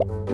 you